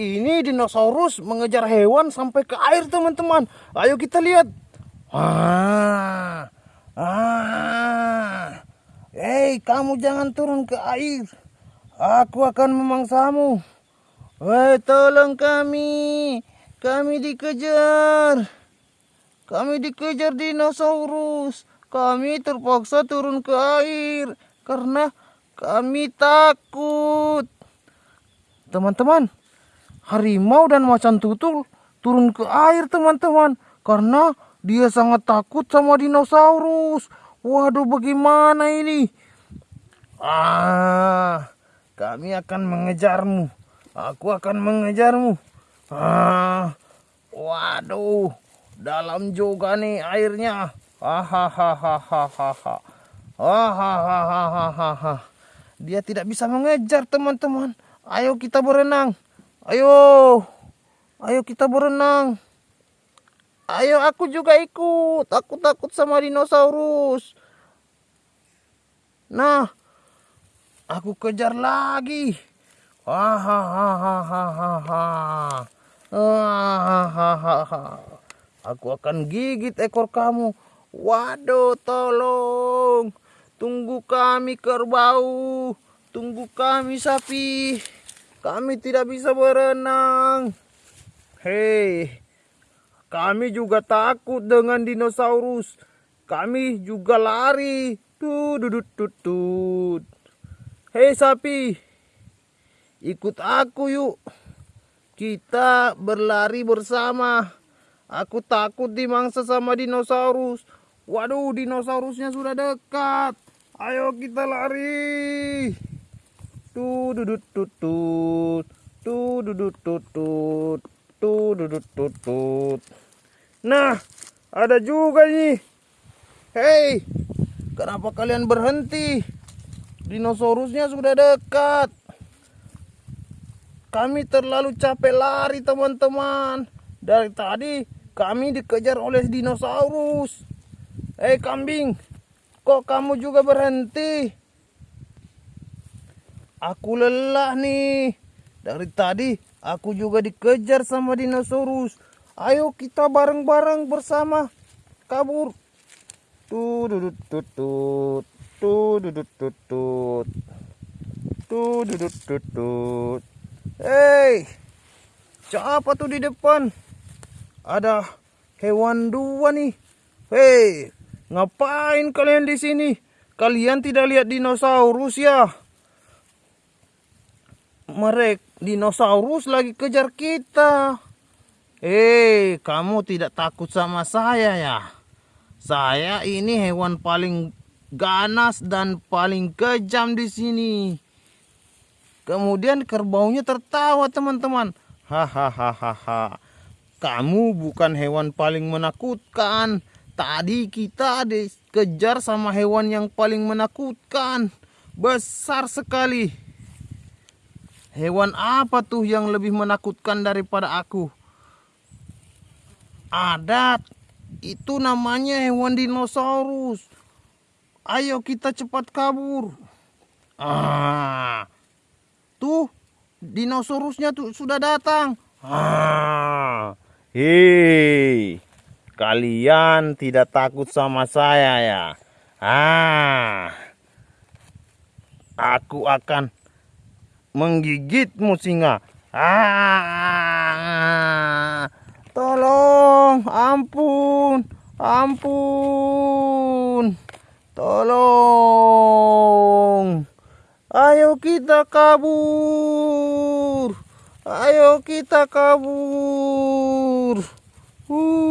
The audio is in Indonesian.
Ini dinosaurus mengejar hewan sampai ke air teman-teman. Ayo kita lihat. Ah, ah. Hei, kamu jangan turun ke air. Aku akan memangsamu. Hei, tolong kami. Kami dikejar. Kami dikejar dinosaurus. Kami terpaksa turun ke air karena kami takut. Teman-teman, harimau dan macan tutul turun ke air teman-teman karena dia sangat takut sama dinosaurus. Waduh, bagaimana ini? Ah, kami akan mengejarmu. Aku akan mengejarmu. Ah, waduh, dalam juga nih airnya. Hahaha. Dia tidak bisa mengejar teman-teman. Ayo kita berenang. Ayo. Ayo kita berenang. Ayo aku juga ikut. Aku takut sama dinosaurus. Nah. Aku kejar lagi. Hahaha. Aku akan gigit ekor kamu. Waduh, tolong. Tunggu kami kerbau. Tunggu kami sapi. Kami tidak bisa berenang. Hei, kami juga takut dengan dinosaurus. Kami juga lari. Tududut tutut. Hei sapi, ikut aku yuk. Kita berlari bersama. Aku takut dimangsa sama dinosaurus. Waduh, dinosaurusnya sudah dekat. Ayo kita lari. Tuh dudut tutut. Nah, ada juga nih. Hei, kenapa kalian berhenti? Dinosaurusnya sudah dekat. Kami terlalu capek lari teman-teman. Dari tadi kami dikejar oleh dinosaurus. Eh kambing, kok kamu juga berhenti? Aku lelah nih. Dari tadi aku juga dikejar sama dinosaurus. Ayo kita bareng-bareng bersama kabur. Tuh dudut tutut. Tuh dudut tutut. Tuh dudut tutut. Hei, siapa tuh di depan? ada hewan dua nih. Hei, ngapain kalian di sini? Kalian tidak lihat dinosaurus ya? Mereka dinosaurus lagi kejar kita. Hei, kamu tidak takut sama saya ya? Saya ini hewan paling ganas dan paling kejam di sini. Kemudian kerbaunya tertawa teman-teman. Hahaha. Kamu bukan hewan paling menakutkan. Tadi kita dikejar sama hewan yang paling menakutkan. Besar sekali. Hewan apa tuh yang lebih menakutkan daripada aku? Ada. Itu namanya hewan dinosaurus. Ayo kita cepat kabur. Ah. Tuh, dinosaurusnya tuh sudah datang. Ah. Hei, kalian tidak takut sama saya ya? Ah, aku akan menggigitmu singa. Ah, tolong, ampun, ampun, tolong. Ayo kita kabur. Ayo kita kabur. Uh.